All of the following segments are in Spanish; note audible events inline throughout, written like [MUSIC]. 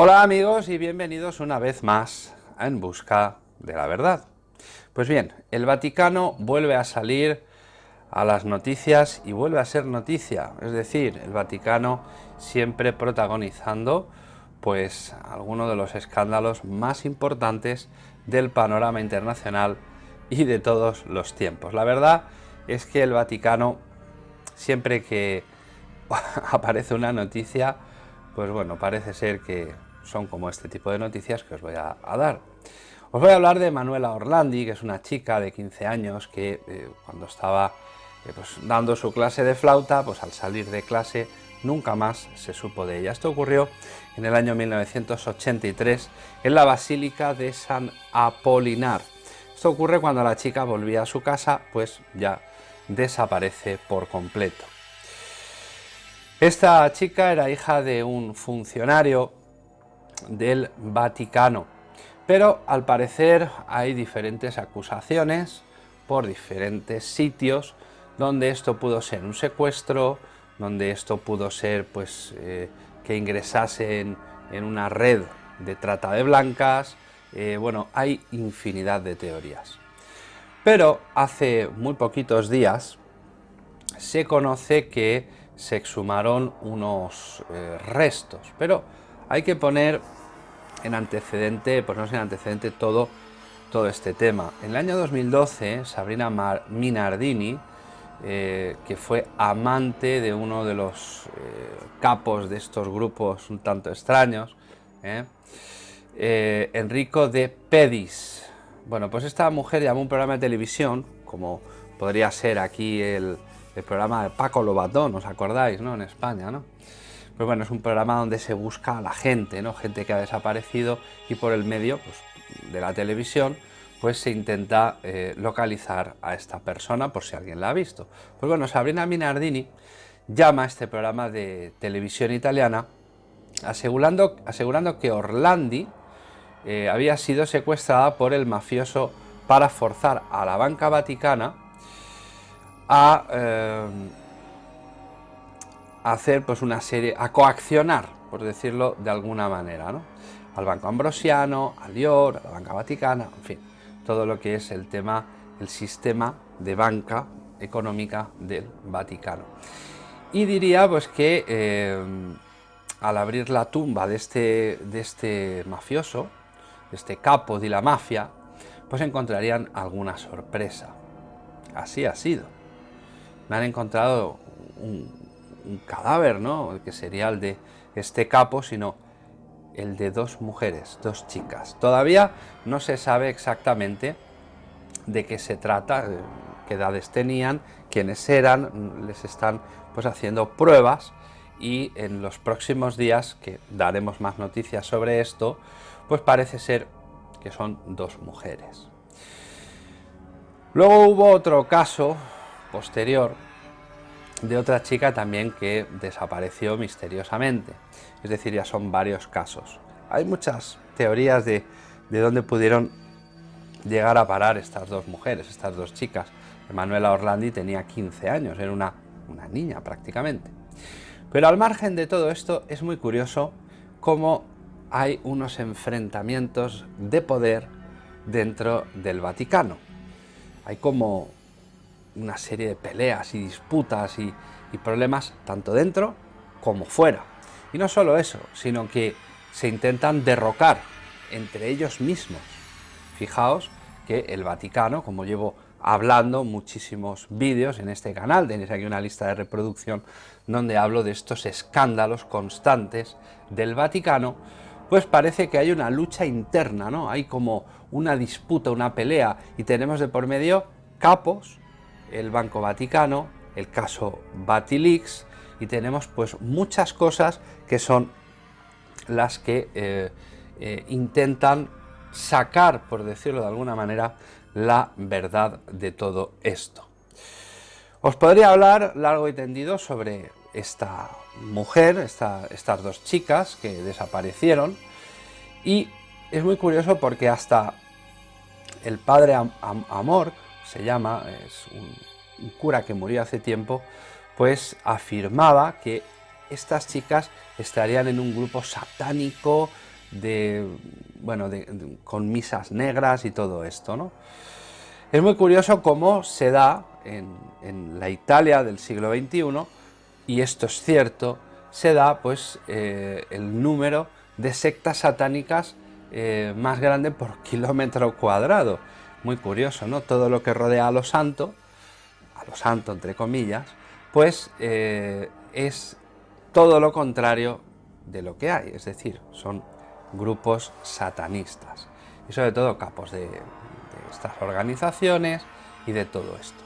Hola amigos y bienvenidos una vez más En Busca de la Verdad. Pues bien, el Vaticano vuelve a salir a las noticias y vuelve a ser noticia, es decir, el Vaticano siempre protagonizando pues algunos de los escándalos más importantes del panorama internacional y de todos los tiempos. La verdad es que el Vaticano siempre que [LAUGHS] aparece una noticia, pues bueno, parece ser que son como este tipo de noticias que os voy a, dar. Os voy a hablar de Manuela Orlandi, que es una chica de 15 años que eh, cuando estaba pues, dando su clase de flauta, pues al salir de clase nunca más se supo de ella. Esto ocurrió en el año 1983 en la Basílica de San Apolinar. Esto ocurre cuando la chica volvía a su casa, pues ya desaparece por completo. Esta chica era hija de un funcionario del Vaticano. Pero al parecer hay diferentes acusaciones por diferentes sitios donde esto pudo ser un secuestro, donde esto pudo ser pues eh, que ingresasen en una red de trata de blancas, eh, bueno, hay infinidad de teorías. Pero hace muy poquitos días se conoce que se exhumaron unos eh, restos, pero hay que poner en antecedente, pues no en antecedente todo, todo este tema. En el año 2012, Sabrina Minardini, eh, que fue amante de uno de los eh, capos de estos grupos un tanto extraños, ¿eh? Enrico de Pedis. Bueno, pues esta mujer llamó un programa de televisión, como podría ser aquí el, programa de Paco Lobatón, ¿os acordáis, no? En España, ¿no? Pues bueno, es un programa donde se busca a la gente, ¿no? Gente que ha desaparecido y por el medio pues, de la televisión pues se intenta eh, localizar a esta persona por si alguien la ha visto. Pues bueno, Sabrina Minardini llama a este programa de televisión italiana asegurando, asegurando que Orlandi eh, había sido secuestrada por el mafioso para forzar a la banca vaticana a eh, hacer pues una serie, a coaccionar, por decirlo de alguna manera, ¿no? al Banco Ambrosiano, al IOR, a la Banca Vaticana, en fin, todo lo que es el tema, el sistema de banca económica del Vaticano. Y diría pues que eh, al abrir la tumba de este, de este mafioso, de este capo de la mafia, pues encontrarían alguna sorpresa. Así ha sido. Me han encontrado un, un cadáver, ¿no? Que sería el de este capo, sino el de dos mujeres, dos chicas. Todavía no se sabe exactamente de qué se trata, eh, qué edades tenían, quiénes eran, les están pues haciendo pruebas y en los próximos días, que daremos más noticias sobre esto, pues parece ser que son dos mujeres. Luego hubo otro caso posterior de otra chica también que desapareció misteriosamente. Es decir, ya son varios casos. Hay muchas teorías de, de dónde pudieron llegar a parar estas dos mujeres, estas dos chicas. Manuela Orlandi tenía 15 años, era una, una niña prácticamente. Pero al margen de todo esto es muy curioso cómo hay unos enfrentamientos de poder dentro del Vaticano. Hay como una serie de peleas y disputas y, problemas tanto dentro como fuera. Y no solo eso, sino que se intentan derrocar entre ellos mismos. Fijaos que el Vaticano, como llevo hablando muchísimos vídeos en este canal, tenéis aquí una lista de reproducción donde hablo de estos escándalos constantes del Vaticano, pues parece que hay una lucha interna, ¿no? Hay como una disputa, una pelea, y tenemos de por medio capos el Banco Vaticano, el caso Batilix y tenemos pues muchas cosas que son las que eh, eh, intentan sacar, por decirlo de alguna manera, la verdad de todo esto. Os podría hablar largo y tendido sobre esta mujer, estas dos chicas que desaparecieron, y es muy curioso porque hasta el padre Amor, se llama, es un, cura que murió hace tiempo, pues afirmaba que estas chicas estarían en un grupo satánico de, bueno, con misas negras y todo esto, ¿no? Es muy curioso cómo se da en, la Italia del siglo XXI, y esto es cierto, se da pues eh, el número de sectas satánicas eh, más grande por [LAUGHS] kilómetro cuadrado. Muy curioso, ¿no? Todo lo que rodea a los santos, a los santos entre comillas, pues eh, es todo lo contrario de lo que hay, es decir, son grupos satanistas y sobre todo capos de, estas organizaciones y de todo esto.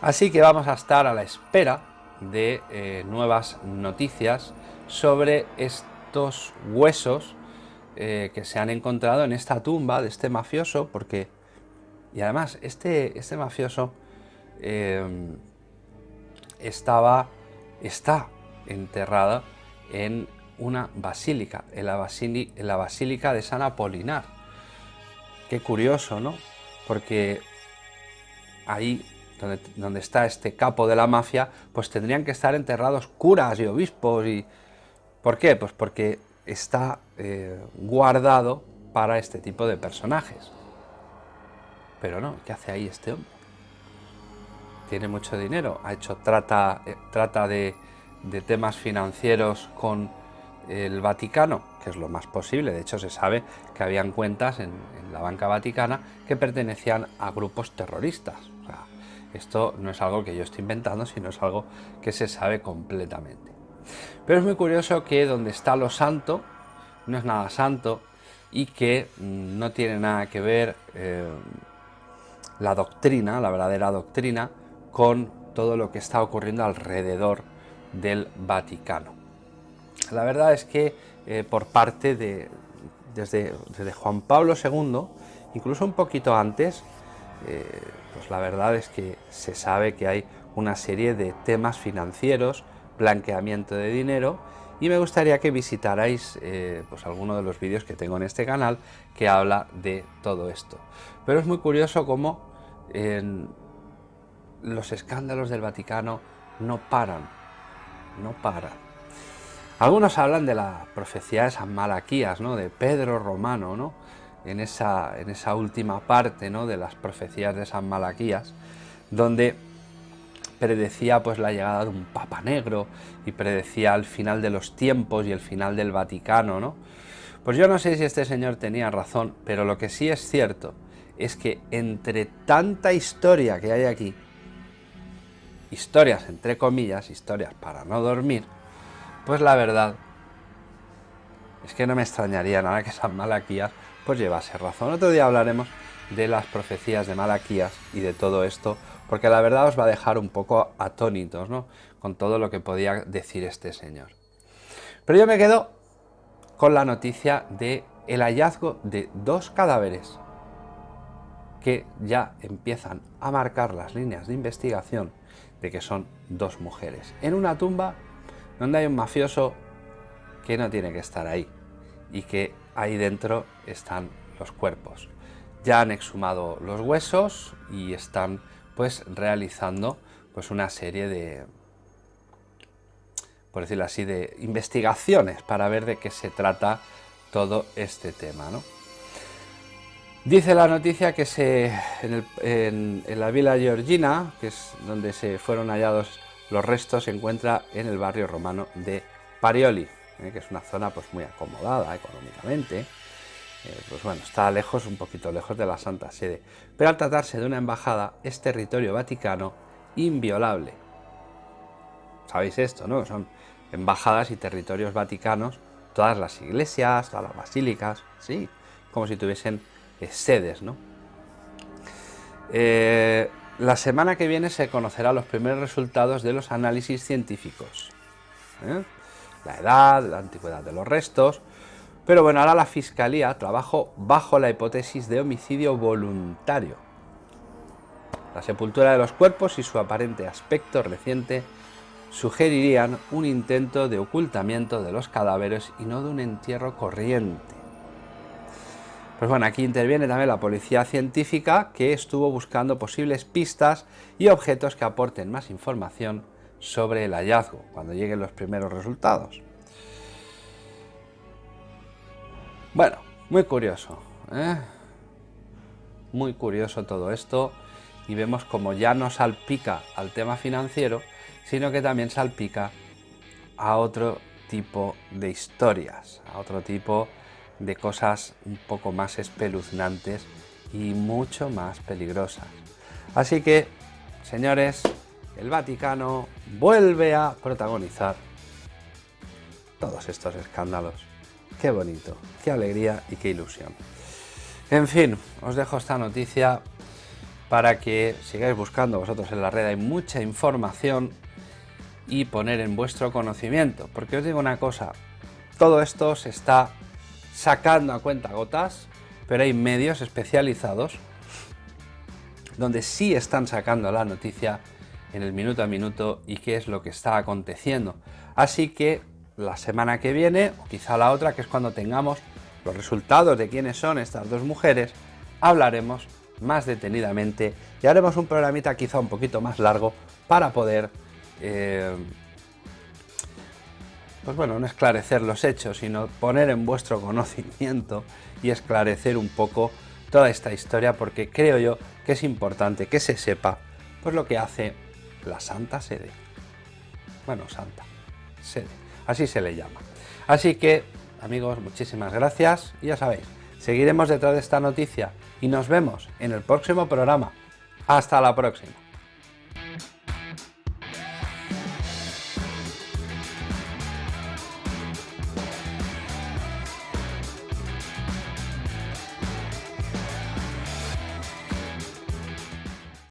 Así que vamos a estar a la espera de eh, nuevas noticias sobre estos huesos eh, que se han encontrado en esta tumba de este mafioso, porque, y además, este, este mafioso eh, estaba, está enterrado en una basílica, en la, en la basílica de San Apolinar. Qué curioso, ¿no? Porque ahí donde, donde, está este capo de la mafia, pues tendrían que estar enterrados curas y obispos y... ¿Por qué? Pues porque está eh, guardado para este tipo de personajes. Pero no, ¿qué hace ahí este hombre? Tiene mucho dinero, ha hecho trata, eh, trata de, temas financieros con el Vaticano, que es lo más posible. De hecho, se sabe que habían cuentas en, la banca vaticana que pertenecían a grupos terroristas. esto no es algo que yo estoy inventando, sino es algo que se sabe completamente. Pero es muy curioso que donde está lo santo, no es nada santo y que mm, no tiene nada que ver eh, la doctrina, la verdadera doctrina, con todo lo que está ocurriendo alrededor del Vaticano. La verdad es que eh, por parte de, desde, Juan Pablo II, incluso un poquito antes, eh, pues la verdad es que se sabe que hay una serie de temas financieros blanqueamiento de dinero y me gustaría que visitarais eh, pues alguno de los vídeos que tengo en este canal que habla de todo esto. Pero es muy curioso cómo los escándalos del Vaticano no paran, no paran. Algunos hablan de la profecía de San Malaquías, ¿no? de Pedro Romano, ¿no? en, esa, en esa última parte ¿no? de las profecías de San Malaquías, donde predecía pues la llegada de un Papa Negro y predecía el final de los tiempos y el final del Vaticano, ¿no? Pues yo no sé si este señor tenía razón, pero lo que sí es cierto es que entre tanta historia que hay aquí, historias entre comillas, historias para no dormir, pues la verdad es que no me extrañaría nada que San Malaquías pues llevase razón. Otro día hablaremos de las profecías de Malaquías y de todo esto, porque la verdad os va a dejar un poco atónitos ¿no? con todo lo que podía decir este señor. Pero yo me quedo con la noticia de el hallazgo de dos cadáveres que ya empiezan a marcar las líneas de investigación de que son dos mujeres, en una tumba donde hay un mafioso que no tiene que estar ahí y que ahí dentro están los cuerpos. Ya han exhumado los huesos y están pues realizando pues una serie de, por decirlo así, de investigaciones para ver de qué se trata todo este tema. ¿no? Dice la noticia que se, en, la villa Georgina, que es donde se fueron hallados los restos, se encuentra en el barrio romano de Parioli, ¿eh? que es una zona pues, muy acomodada económicamente. Eh, pues bueno, está lejos, un poquito lejos de la Santa Sede, pero al tratarse de una embajada es territorio vaticano inviolable. ¿Sabéis esto, no? Son embajadas y territorios vaticanos, todas las iglesias, todas las basílicas, sí, como si tuviesen eh, sedes, ¿no? Eh, la semana que viene se conocerán los primeros resultados de los análisis científicos. La edad, la antigüedad de los restos, pero bueno, ahora la Fiscalía trabajó bajo la hipótesis de homicidio voluntario. La sepultura de los cuerpos y su aparente aspecto reciente sugerirían un intento de ocultamiento de los cadáveres y no de un entierro corriente. Pues bueno, aquí interviene también la policía científica que estuvo buscando posibles pistas y objetos que aporten más información sobre el hallazgo cuando lleguen los primeros resultados. Bueno, muy curioso, ¿eh? muy curioso todo esto y vemos como ya no salpica al tema financiero, sino que también salpica a otro tipo de historias, a otro tipo de de cosas un poco más espeluznantes y mucho más peligrosas. Así que, señores, el Vaticano vuelve a protagonizar todos estos escándalos. Qué bonito, qué alegría y qué ilusión. En fin, os dejo esta noticia para que sigáis buscando vosotros en la red. Hay mucha información y poner en vuestro conocimiento. Porque os digo una cosa, todo esto se está sacando a cuenta gotas, pero hay medios especializados donde sí están sacando la noticia en el minuto a minuto y qué es lo que está aconteciendo. Así que la semana que viene, o quizá la otra, que es cuando tengamos los resultados de quiénes son estas dos mujeres, hablaremos más detenidamente y haremos un programita quizá un poquito más largo para poder eh, pues bueno, no esclarecer los hechos, sino poner en vuestro conocimiento y esclarecer un poco toda esta historia, porque creo yo que es importante que se sepa pues lo que hace la Santa Sede. Bueno, Santa Sede, así se le llama. Así que, amigos, muchísimas gracias y ya sabéis, seguiremos detrás de esta noticia y nos vemos en el próximo programa. Hasta la próxima.